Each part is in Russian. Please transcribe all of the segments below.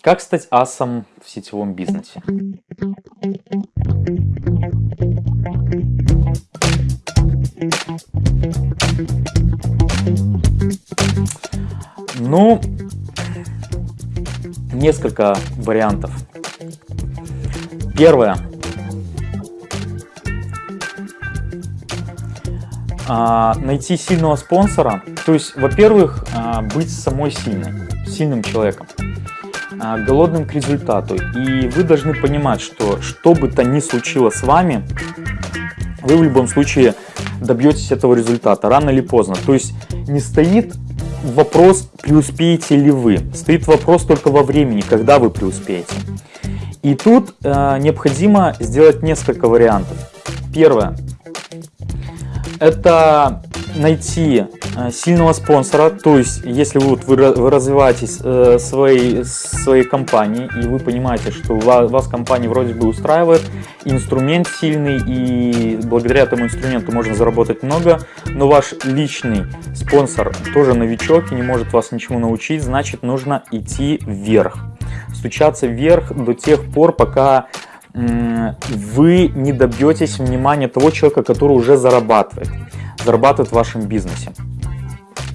Как стать асом в сетевом бизнесе? Ну, несколько вариантов. Первое. А, найти сильного спонсора. То есть, во-первых, а, быть самой сильной, сильным человеком, голодным к результату. И вы должны понимать, что что бы то ни случилось с вами, вы в любом случае добьетесь этого результата, рано или поздно. То есть не стоит вопрос, преуспеете ли вы. Стоит вопрос только во времени, когда вы преуспеете. И тут э, необходимо сделать несколько вариантов. Первое это найти э, сильного спонсора, то есть если вы, вот, вы, вы развиваетесь э, своей, своей компанией и вы понимаете, что вас, вас компания вроде бы устраивает, инструмент сильный и благодаря этому инструменту можно заработать много, но ваш личный спонсор тоже новичок и не может вас ничему научить, значит нужно идти вверх, стучаться вверх до тех пор, пока вы не добьетесь внимания того человека, который уже зарабатывает, зарабатывает в вашем бизнесе.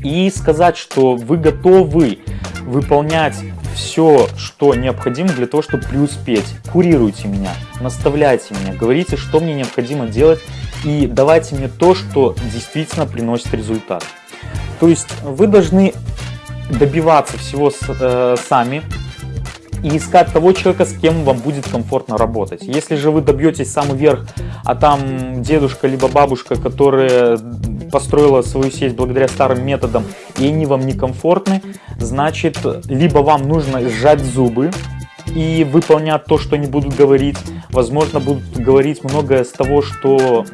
И сказать, что вы готовы выполнять все, что необходимо для того, чтобы преуспеть. Курируйте меня, наставляйте меня, говорите, что мне необходимо делать и давайте мне то, что действительно приносит результат. То есть вы должны добиваться всего э, сами, и искать того человека, с кем вам будет комфортно работать. Если же вы добьетесь самый верх, а там дедушка либо бабушка, которая построила свою сеть благодаря старым методам, и они вам некомфортны, значит, либо вам нужно сжать зубы, и выполнять то, что они будут говорить. Возможно, будут говорить многое с того, что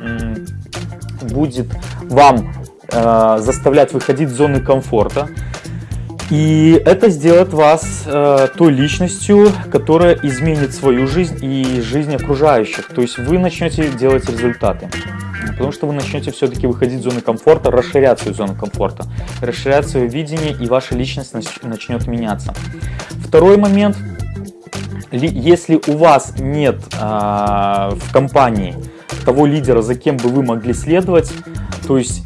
будет вам э, заставлять выходить из зоны комфорта. И это сделает вас э, той личностью, которая изменит свою жизнь и жизнь окружающих. То есть вы начнете делать результаты. Потому что вы начнете все-таки выходить из зоны комфорта, расширять свою зону комфорта, расширять свое видение, и ваша личность начнет меняться. Второй момент. Если у вас нет э, в компании того лидера, за кем бы вы могли следовать, то есть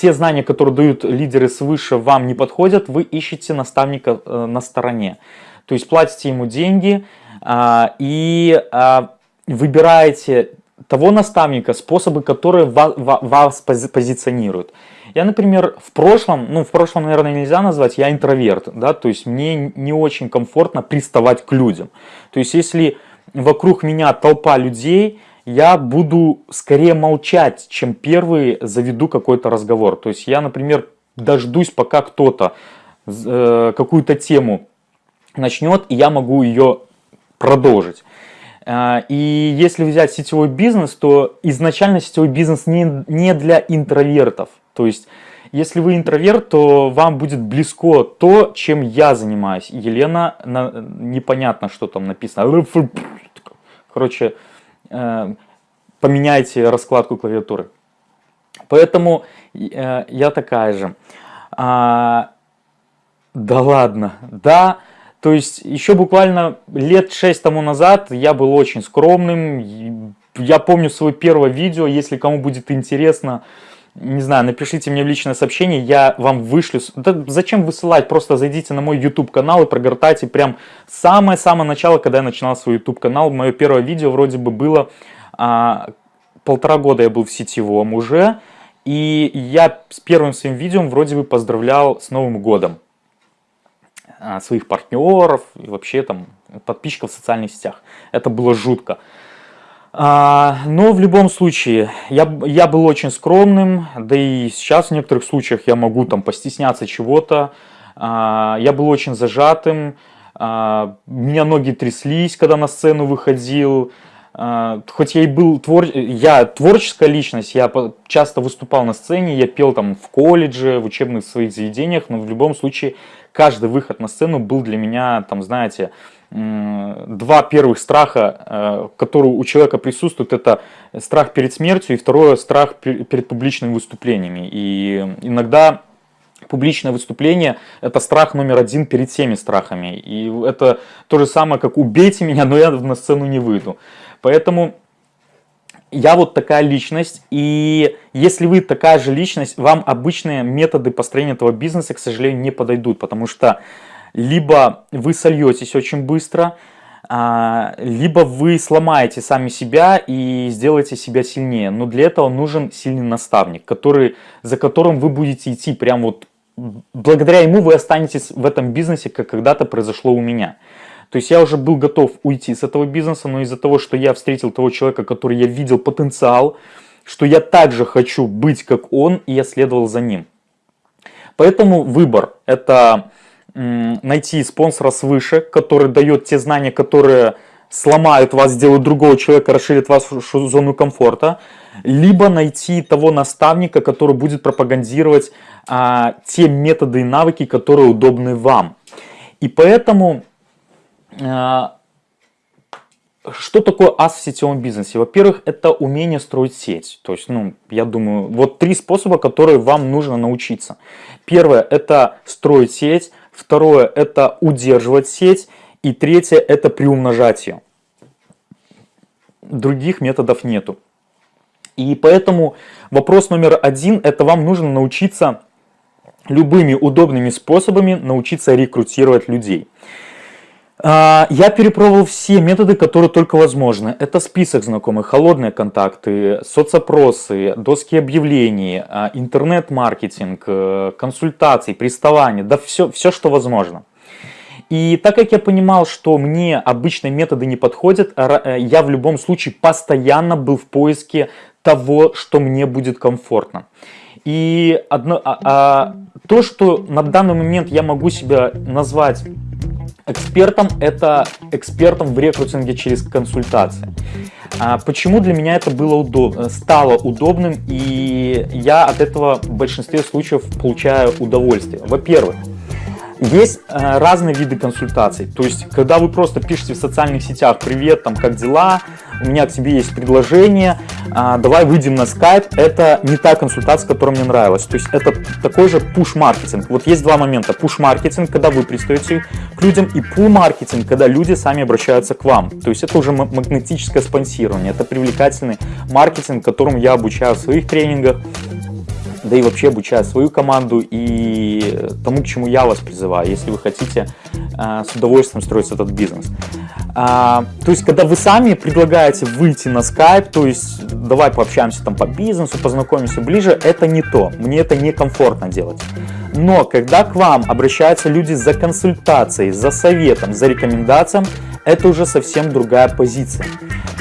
те знания, которые дают лидеры свыше, вам не подходят, вы ищете наставника э, на стороне. То есть платите ему деньги а, и а, выбираете того наставника, способы, которые вас, позиционируют. Я, например, в прошлом, ну в прошлом, наверное, нельзя назвать, я интроверт, да, то есть мне не очень комфортно приставать к людям. То есть если вокруг меня толпа людей, я буду скорее молчать, чем первый заведу какой-то разговор. То есть я, например, дождусь, пока кто-то э, какую-то тему начнет, и я могу ее продолжить. Э, и если взять сетевой бизнес, то изначально сетевой бизнес не, не для интровертов. То есть, если вы интроверт, то вам будет близко то, чем я занимаюсь. Елена, на, непонятно, что там написано. Короче, поменяйте раскладку клавиатуры. Поэтому э, я такая же. А, да ладно, да. То есть еще буквально лет 6 тому назад я был очень скромным. Я помню свое первое видео, если кому будет интересно, не знаю, напишите мне в личное сообщение, я вам вышлю. Да зачем высылать? Просто зайдите на мой YouTube канал и прогортайте прям самое-самое начало, когда я начинал свой YouTube канал. Мое первое видео вроде бы было а, полтора года я был в сетевом уже, и я с первым своим видео вроде бы поздравлял с Новым годом а, своих партнеров и вообще там подписчиков в социальных сетях. Это было жутко. А, но в любом случае, я, я был очень скромным, да и сейчас в некоторых случаях я могу там постесняться чего-то. А, я был очень зажатым, а, меня ноги тряслись, когда на сцену выходил. Хоть я и был твор... я творческая личность, я часто выступал на сцене, я пел там в колледже, в учебных своих заведениях, но в любом случае каждый выход на сцену был для меня, там, знаете, два первых страха, э, которые у человека присутствуют, это страх перед смертью и второе страх перед публичными выступлениями. И иногда Публичное выступление – это страх номер один перед всеми страхами. И это то же самое, как «убейте меня, но я на сцену не выйду». Поэтому я вот такая личность, и если вы такая же личность, вам обычные методы построения этого бизнеса, к сожалению, не подойдут, потому что либо вы сольетесь очень быстро, а, либо вы сломаете сами себя и сделаете себя сильнее. Но для этого нужен сильный наставник, который, за которым вы будете идти прям вот благодаря ему вы останетесь в этом бизнесе, как когда-то произошло у меня. То есть я уже был готов уйти с этого бизнеса, но из-за того, что я встретил того человека, который я видел потенциал, что я также хочу быть как он, и я следовал за ним. Поэтому выбор – это найти спонсора свыше, который дает те знания, которые сломают вас, сделают другого человека, расширят вашу зону комфорта, либо найти того наставника, который будет пропагандировать а, те методы и навыки, которые удобны вам. И поэтому, а, что такое ас в сетевом бизнесе? Во-первых, это умение строить сеть. То есть, ну, я думаю, вот три способа, которые вам нужно научиться. Первое – это строить сеть. Второе – это удерживать сеть. И третье – это приумножать ее. Других методов нету. И поэтому вопрос номер один – это вам нужно научиться любыми удобными способами научиться рекрутировать людей. А, я перепробовал все методы, которые только возможны. Это список знакомых, холодные контакты, соцопросы, доски объявлений, а, интернет-маркетинг, э, консультации, приставания, да все, все, что возможно. И так как я понимал, что мне обычные методы не подходят, э, я в любом случае постоянно был в поиске того, что мне будет комфортно. И одно, а, а, то, что на данный момент я могу себя назвать экспертом, это экспертом в рекрутинге через консультации. А почему для меня это было удоб... стало удобным и я от этого в большинстве случаев получаю удовольствие? Во-первых, есть э, разные виды консультаций. То есть, когда вы просто пишете в социальных сетях «Привет, там, как дела?», «У меня к тебе есть предложение», э, «Давай выйдем на скайп», это не та консультация, которая мне нравилась. То есть, это такой же пуш-маркетинг. Вот есть два момента. Пуш-маркетинг, когда вы пристаете к людям, и пул-маркетинг, когда люди сами обращаются к вам. То есть, это уже магнетическое спонсирование, это привлекательный маркетинг, которому я обучаю в своих тренингах да и вообще обучаю свою команду и тому, к чему я вас призываю, если вы хотите э, с удовольствием строить этот бизнес. А, то есть, когда вы сами предлагаете выйти на Skype, то есть, давай пообщаемся там по бизнесу, познакомимся ближе, это не то, мне это некомфортно делать. Но когда к вам обращаются люди за консультацией, за советом, за рекомендацией, это уже совсем другая позиция.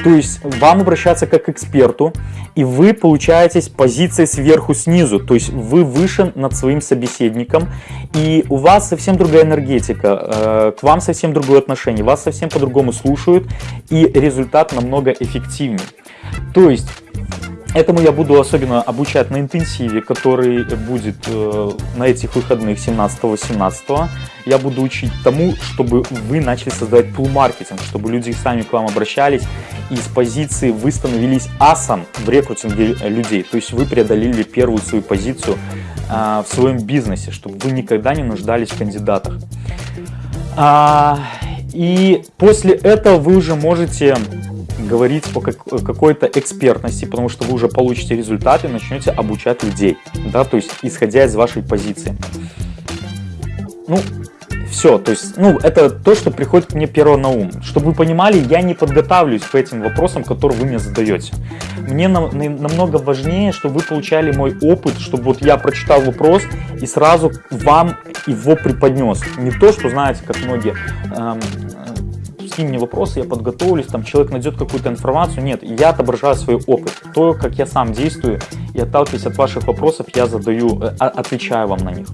То есть вам обращаться как к эксперту, и вы получаете позиции сверху снизу, то есть вы выше над своим собеседником, и у вас совсем другая энергетика, э, к вам совсем другое отношение, вас совсем по-другому слушают, и результат намного эффективнее. То есть Этому я буду особенно обучать на интенсиве, который будет э, на этих выходных 17-18. Я буду учить тому, чтобы вы начали создавать пул-маркетинг, чтобы люди сами к вам обращались и с позиции вы становились асом в рекрутинге людей. То есть вы преодолели первую свою позицию э, в своем бизнесе, чтобы вы никогда не нуждались в кандидатах. А, и после этого вы уже можете говорить о какой-то экспертности, потому что вы уже получите результаты начнете обучать людей, да, то есть исходя из вашей позиции. Ну, все, то есть, ну, это то, что приходит мне первое на ум. Чтобы вы понимали, я не подготавливаюсь к этим вопросам, которые вы мне задаете. Мне на, на, намного важнее, чтобы вы получали мой опыт, чтобы вот я прочитал вопрос и сразу вам его преподнес. Не то, что, знаете, как многие эм, скинь мне вопросы, я подготовлюсь, там человек найдет какую-то информацию. Нет, я отображаю свой опыт, то, как я сам действую, и отталкиваясь от ваших вопросов, я задаю, э, отвечаю вам на них.